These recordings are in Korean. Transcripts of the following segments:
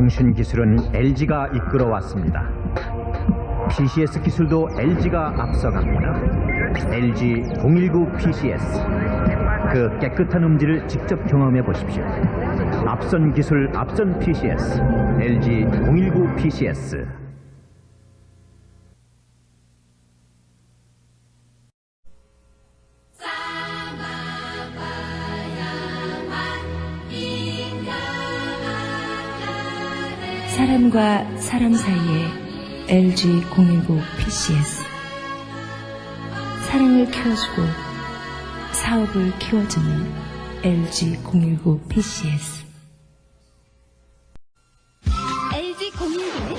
통신 기술은 LG가 이끌어왔습니다. PCS 기술도 LG가 앞서갑니다. LG 019 PCS. 그 깨끗한 음질을 직접 경험해 보십시오. 앞선 기술, 앞선 PCS. LG 019 PCS. 사람과 사람 사이의 LG019 PCS. 사랑을 키워주고 사업을 키워주는 LG019 PCS. LG 019는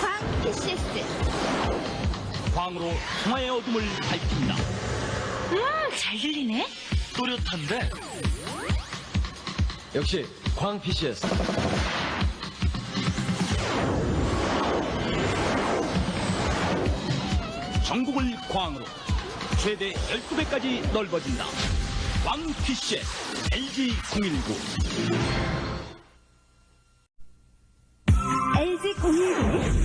광 PCS 광으로 평화의 어둠을 밝힌다. 잘 들리네 또렷한데 역시 광 PCS. 전국을 광으로 최대 12배까지 넓어진다. 광 PCS LG019 LG 019는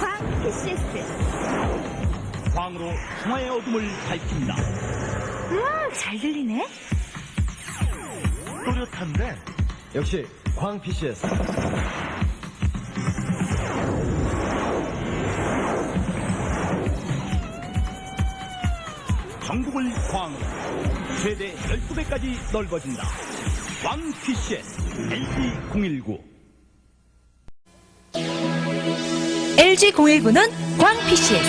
광 PCS 광으로 평화의 어둠을 밝힌다. 잘 들리네 또렷한데 역시 광 PCS. 전국을 광으로 최대 12배까지 넓어진다. 광 PCS LG019 LG019는 광 PCS.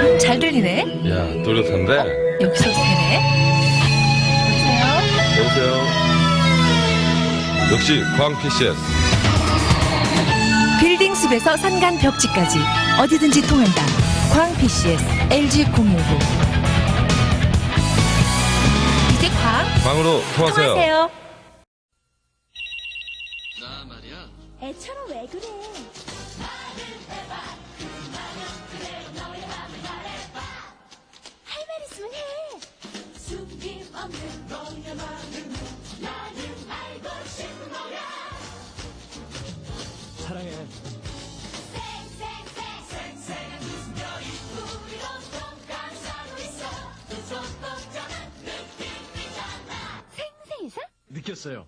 음, 잘 들리네. 야, 또렷한데? 여기서 되네. 여보세요? 역시 광 PCS. 숲에서 산간 벽지까지 어디든지 통한다. 광 PCS LG019. 이제 광 광으로 통하세요. 통하세요. 애처럼 왜 그래 느꼈어요.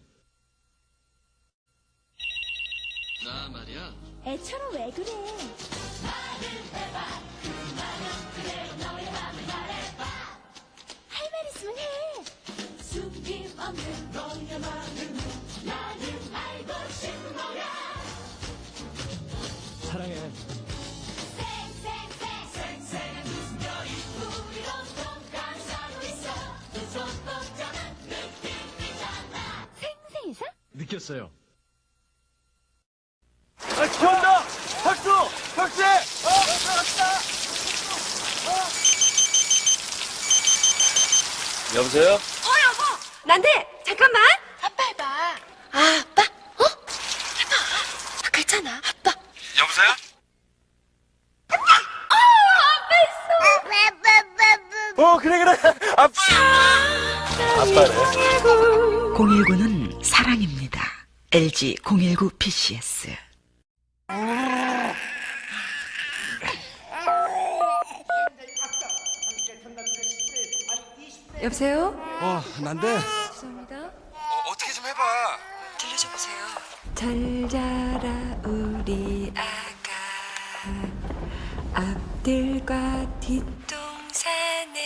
애처럼 왜 그래 할 말 있으면 해. 느꼈어요. 아, 기온다! 박수! 박수! 여보세요? 어 여보 난데 LG 019 PCS. 여보세요? 어, 난데. 죄송합니다. 어, 어떻게 좀 해봐. 들려줘 보세요. 잘 자라 우리 아가 앞들과 뒷동산에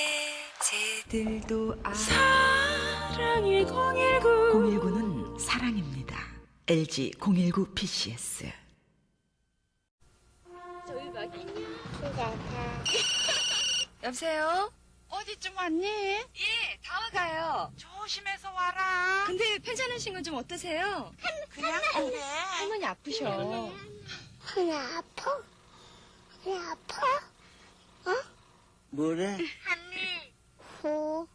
새들도 아 사랑이 019 019는 사랑입니다. LG 019 PCS 여보세요? 어디쯤 왔니? 예, 다 와가요. 조심해서 와라. 근데 괜찮으신 건 좀 어떠세요? 그냥 그래. 할머니 아프셔. 허리 아파? 허리 아파? 뭐래? 후,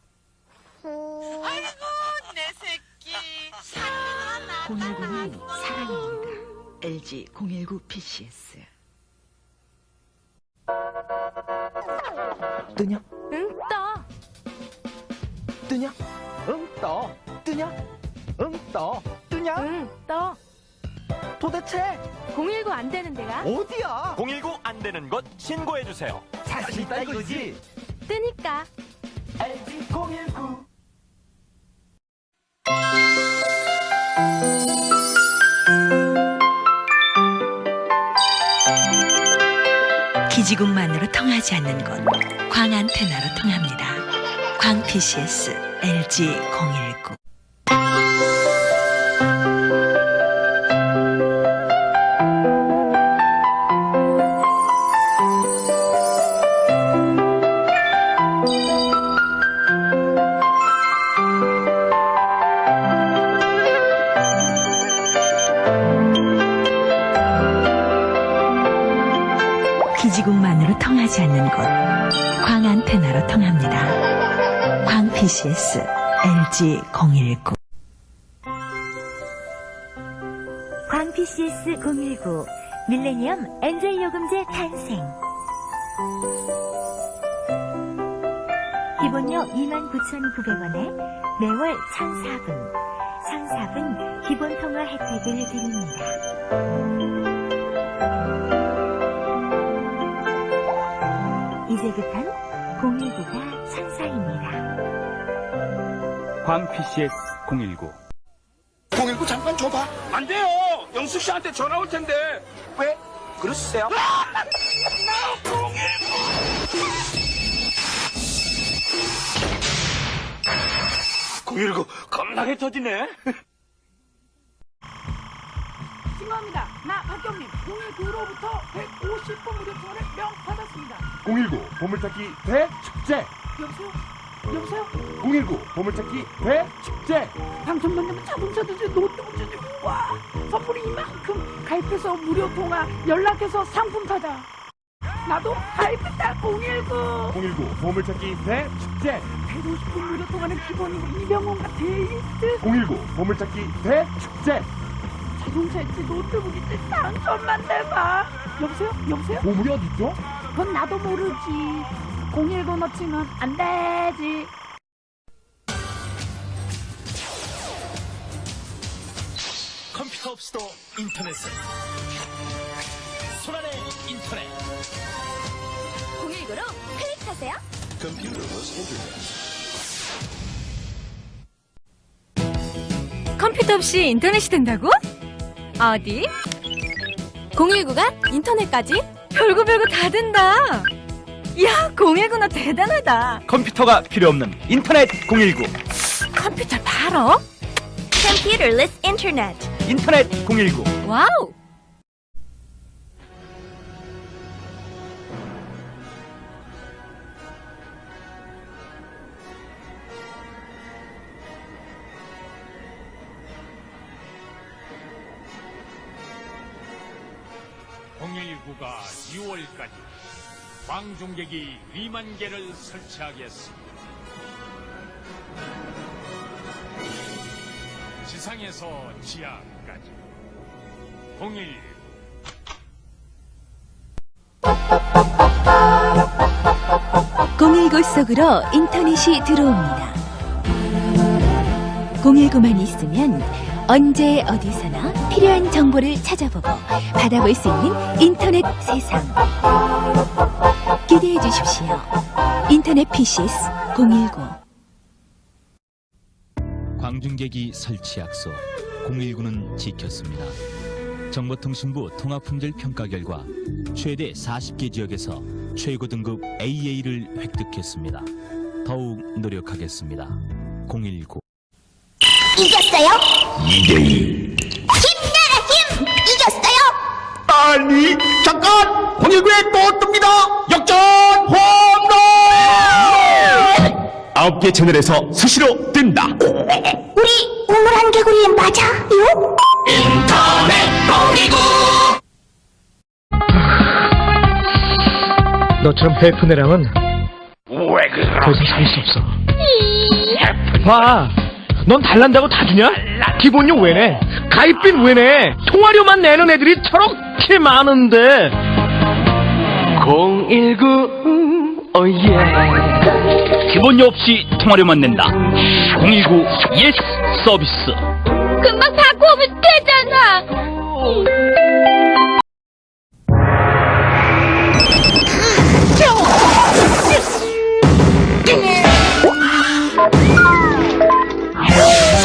후. 아이고 내 새끼. 사랑하나 019는 사랑입니다. LG 019 PCS. 누냐? 응, 떠. 뜨냐? 응, 떠. 뜨냐? 응, 떠. 뜨냐? 응, 떠. 도대체 019 안 되는 데가 어디야? 019 안 되는 곳 신고해 주세요. 자신 있다 이거지. 뜨니까. LG 019. 기지국만으로 통하지 않는 곳 광안테나로 통합니다. 광 PCS LG 019 PCS LG 019 광 PCS 019 밀레니엄 엔젤 요금제 탄생 기본료 29,900원에 매월 1,004분 1,004분 기본 통화 혜택을 드립니다. 이제부턴 019가 천사입니다. 광 PCS 019. 019 잠깐 줘봐. 안 돼요. 영수 씨한테 전화 올 텐데. 왜? 그러시세요? 공일구 겁나게 터지네. 신고합니다. 나 박경림 019로부터 150분 무료 통화를 명 받았습니다. 019 보물찾기 대축제. 여보세요? 여보세요? 019 보물찾기 대축제. 당첨된다면 자동차 주지 노트북 주지 와 선물이 이만큼 가입해서 무료 통화 연락해서 상품 타자. 나도 가입했다 019. 019 보물찾기 대축제. 150분 무료 통화는 기본이고 이병헌과 데이트 019 보물찾기 대축제. 자동차 있지 노트북 있지 당첨만 돼봐. 여보세요? 여보세요? 보물이 어딨죠? 그건 나도 모르지. 019 넣치면 안 되지. 컴퓨터 없이도 인터넷은 손안의 인터넷 019로 클릭하세요. 컴퓨터 없이 인터넷이 된다고? 어디? 019가 인터넷까지? 별거 별거 다 된다. 야, 019너 대단하다. 컴퓨터가 필요 없는 인터넷 019. 컴퓨터 바로? Computerless Internet. 인터넷 019. wow. 가 6월까지 광종객이 2만 개를 설치하겠습니다. 지상에서 지하까지 01 019 속으로 인터넷이 들어옵니다. 019만 있으면 언제 어디서나 필요한 정보를 찾아보고 받아볼 수 있는 인터넷 세상. 주십시오. 인터넷 PCS 019 광중계기 설치 약속 019는 지켰습니다. 정보통신부 통합품질 평가 결과 최대 40개 지역에서 최고 등급 AA를 획득했습니다. 더욱 노력하겠습니다. 019 이겼어요? 2대2 아니 잠깐 019에 또 뜹니다. 역전 홈런. 아홉 개 채널에서 수시로 뜬다. 우리 우물한 개구리 맞아요? 너처럼 해픈 애랑은 왜 그러? 더 이상 살수 없어. 봐. 넌 달란다고 다 주냐? 기본료 왜 내? 왜 내? 통화료만 내는 애들이 저렇게 많은데. 019 oh yeah. 기본료 없이 통화료만 낸다. 019 yes 서비스. 금방 바꿔 오면 되잖아.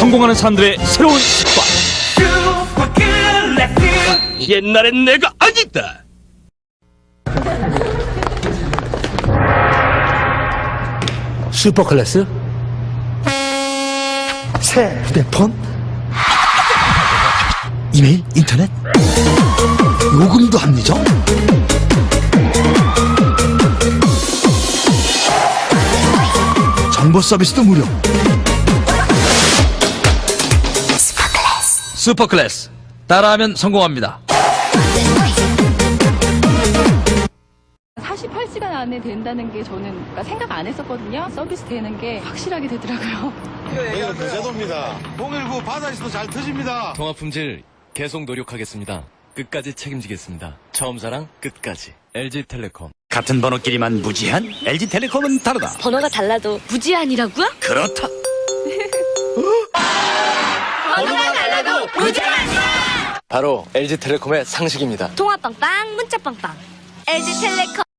성공하는 사람들의 새로운 습관. 옛날엔 내가 아니다. 슈퍼 클래스? 새 휴대폰? 이메일, 인터넷? 요금도 합리적? 정보 서비스도 무료. 슈퍼클래스. 따라하면 성공합니다. 48시간 안에 된다는 게 저는 그러니까 생각 안 했었거든요. 서비스 되는 게 확실하게 되더라고요. 제도입니다. 019 바다에서도 잘 터집니다. 통화 품질 계속 노력하겠습니다. 끝까지 책임지겠습니다. 처음 사랑 끝까지. LG텔레콤. 같은 번호끼리만 무제한? LG텔레콤은 다르다. 번호가 달라도 무제한이라고요? 그렇다. 번호가 달라도 무제한이야! 바로 LG텔레콤의 상식입니다. 통화 빵빵, 문자 빵빵. LG텔레콤.